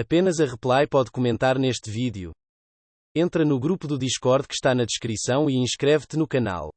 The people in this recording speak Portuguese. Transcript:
Apenas a Reply pode comentar neste vídeo. Entra no grupo do Discord que está na descrição e inscreve-te no canal.